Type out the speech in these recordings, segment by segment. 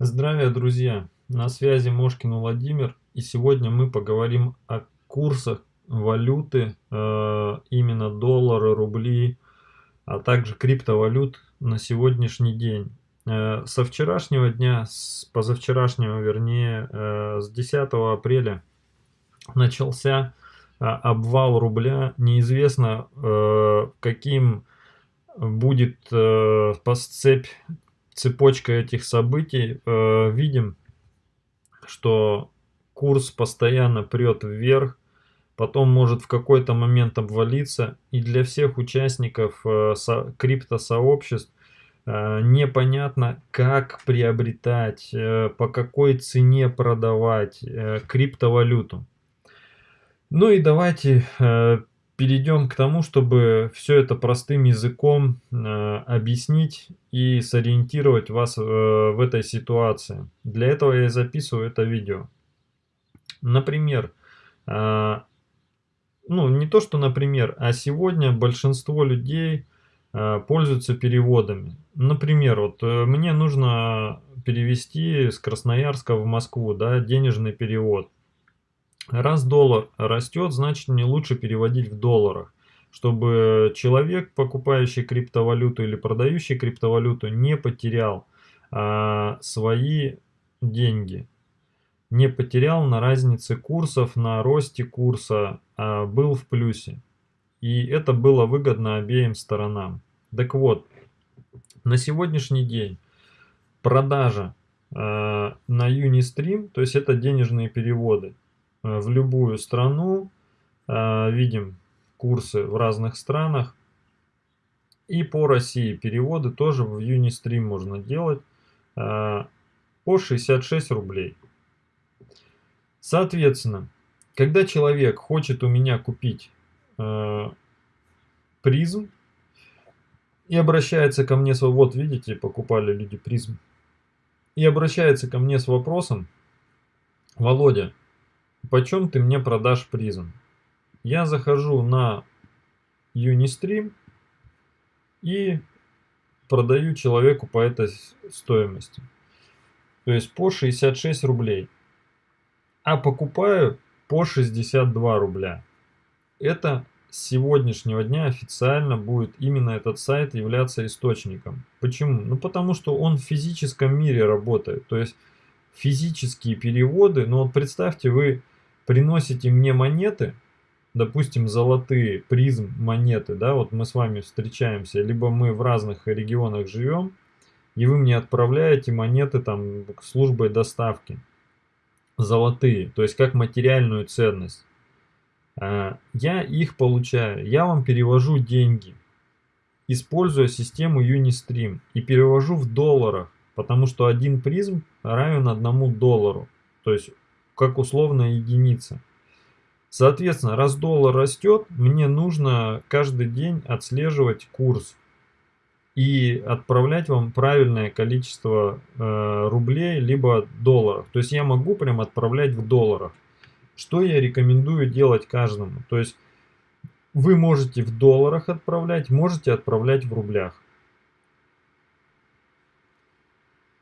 Здравия, друзья! На связи Мошкин Владимир, и сегодня мы поговорим о курсах валюты, э, именно доллары, рубли, а также криптовалют на сегодняшний день. Э, со вчерашнего дня, с позавчерашнего вернее, э, с 10 апреля начался обвал рубля. Неизвестно, каким будет цепь цепочка этих событий э, видим, что курс постоянно прет вверх, потом может в какой-то момент обвалиться. И для всех участников э, со, криптосообществ э, непонятно, как приобретать, э, по какой цене продавать э, криптовалюту. Ну и давайте э, перейдем к тому, чтобы все это простым языком э, объяснить и сориентировать вас э, в этой ситуации. Для этого я записываю это видео. Например, э, ну не то что например, а сегодня большинство людей э, пользуются переводами. Например, вот э, мне нужно перевести с Красноярска в Москву, да, денежный перевод. Раз доллар растет, значит мне лучше переводить в долларах, чтобы человек, покупающий криптовалюту или продающий криптовалюту, не потерял а, свои деньги. Не потерял на разнице курсов, на росте курса, а был в плюсе. И это было выгодно обеим сторонам. Так вот, на сегодняшний день продажа э, на Unistream, то есть это денежные переводы, в любую страну, э, видим курсы в разных странах. И по России переводы тоже в Unistream можно делать э, по 66 рублей. Соответственно, когда человек хочет у меня купить призм и обращается ко мне с вот видите, покупали люди призм, и обращается ко мне с вопросом, Володя, почем ты мне продашь призм? Я захожу на Unistream и продаю человеку по этой стоимости. То есть по 66 рублей. А покупаю по 62 рубля. Это с сегодняшнего дня официально будет именно этот сайт являться источником. Почему? Ну потому что он в физическом мире работает. То есть физические переводы, но вот представьте, вы приносите мне монеты, допустим, золотые призм монеты, да, вот мы с вами встречаемся, либо мы в разных регионах живем, и вы мне отправляете монеты там службой доставки, золотые, то есть как материальную ценность. А, я их получаю, я вам перевожу деньги, используя систему Unistream, и перевожу в долларах, потому что один призм равен одному доллару. То есть как условная единица. Соответственно, раз доллар растет, мне нужно каждый день отслеживать курс и отправлять вам правильное количество э, рублей либо долларов. То есть я могу прям отправлять в долларах. Что я рекомендую делать каждому? То есть вы можете в долларах отправлять, можете отправлять в рублях.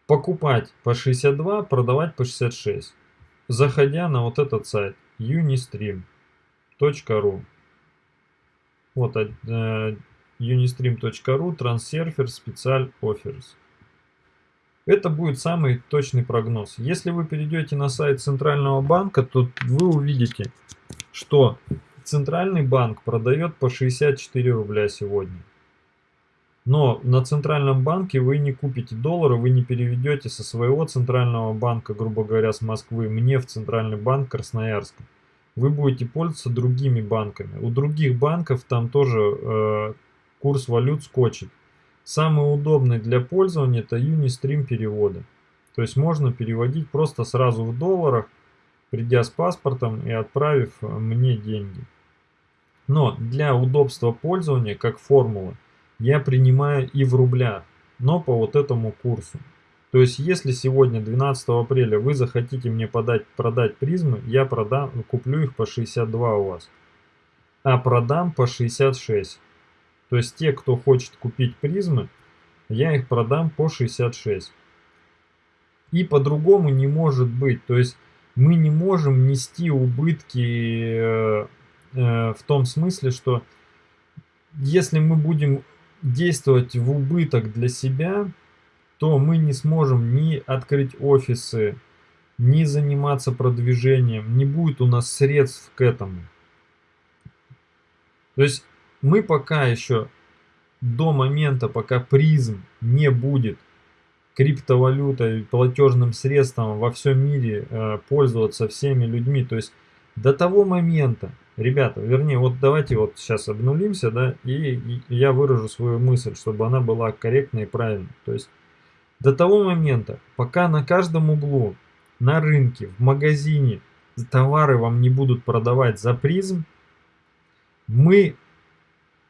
Покупать по 62, продавать по 66 заходя на вот этот сайт unistream.ru вот э, unistream.ru Transurfer Special Offers это будет самый точный прогноз. Если вы перейдете на сайт Центрального банка, то вы увидите, что Центральный банк продает по 64 рубля сегодня. Но на центральном банке вы не купите доллары, вы не переведете со своего центрального банка, грубо говоря, с Москвы, мне в центральный банк Красноярска. Вы будете пользоваться другими банками. У других банков там тоже э, курс валют скочит. Самый удобный для пользования это Unistream переводы. То есть можно переводить просто сразу в долларах, придя с паспортом и отправив мне деньги. Но для удобства пользования, как формула, я принимаю и в рублях, но по вот этому курсу. То есть, если сегодня, 12 апреля, вы захотите мне подать, продать призмы, я продам, куплю их по 62 у вас. А продам по 66. То есть, те, кто хочет купить призмы, я их продам по 66. И по-другому не может быть. То есть мы не можем нести убытки э, э, в том смысле, что если мы будем действовать в убыток для себя, то мы не сможем ни открыть офисы, ни заниматься продвижением, не будет у нас средств к этому. То есть мы пока еще до момента, пока призм не будет криптовалютой, платежным средством во всем мире э, пользоваться всеми людьми, то есть до того момента, ребята, вернее, вот давайте вот сейчас обнулимся, да, и, я выражу свою мысль, чтобы она была корректной и правильной. То есть до того момента, пока на каждом углу, на рынке, в магазине товары вам не будут продавать за призм, мы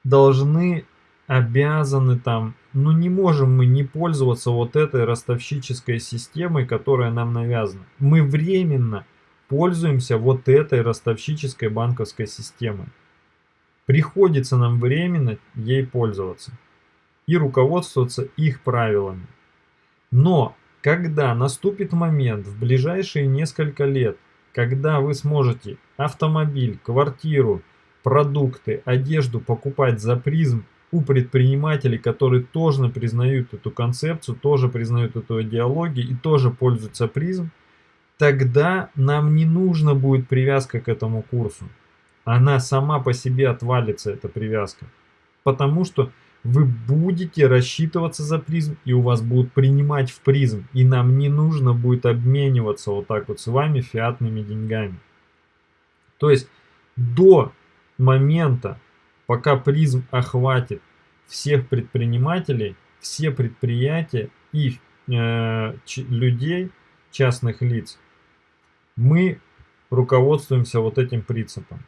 должны, обязаны там, ну не можем мы не пользоваться вот этой ростовщической системой, которая нам навязана. Мы временно пользуемся вот этой ростовщической банковской системой. Приходится нам временно ей пользоваться и руководствоваться их правилами. Но когда наступит момент в ближайшие несколько лет, когда вы сможете автомобиль, квартиру, продукты, одежду покупать за призм у предпринимателей, которые тоже признают эту концепцию, тоже признают эту идеологию и тоже пользуются призм, тогда нам не нужно будет привязка к этому курсу. Она сама по себе отвалится, эта привязка. Потому что вы будете рассчитываться за призм, и у вас будут принимать в призм. И нам не нужно будет обмениваться вот так вот с вами фиатными деньгами. То есть до момента, пока призм охватит всех предпринимателей, все предприятия и э, людей, частных лиц, мы руководствуемся вот этим принципом.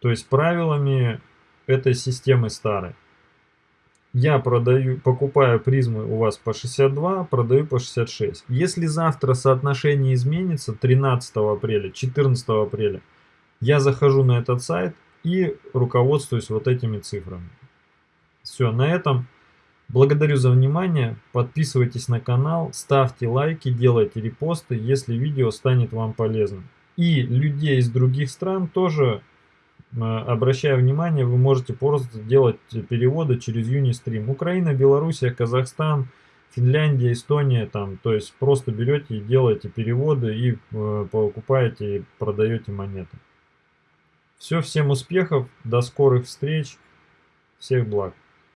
То есть правилами этой системы старой. Я продаю, покупаю призмы у вас по 62, продаю по 66. Если завтра соотношение изменится 13 апреля, 14 апреля, я захожу на этот сайт и руководствуюсь вот этими цифрами. Все, на этом благодарю за внимание. Подписывайтесь на канал, ставьте лайки, делайте репосты, если видео станет вам полезным. И людей из других стран тоже э, обращаю внимание, вы можете просто делать переводы через Unistream. Украина, Белоруссия, Казахстан, Финляндия, Эстония, там, то есть просто берете и делаете переводы и э, покупаете и продаете монеты. Все, всем успехов, до скорых встреч, всех благ.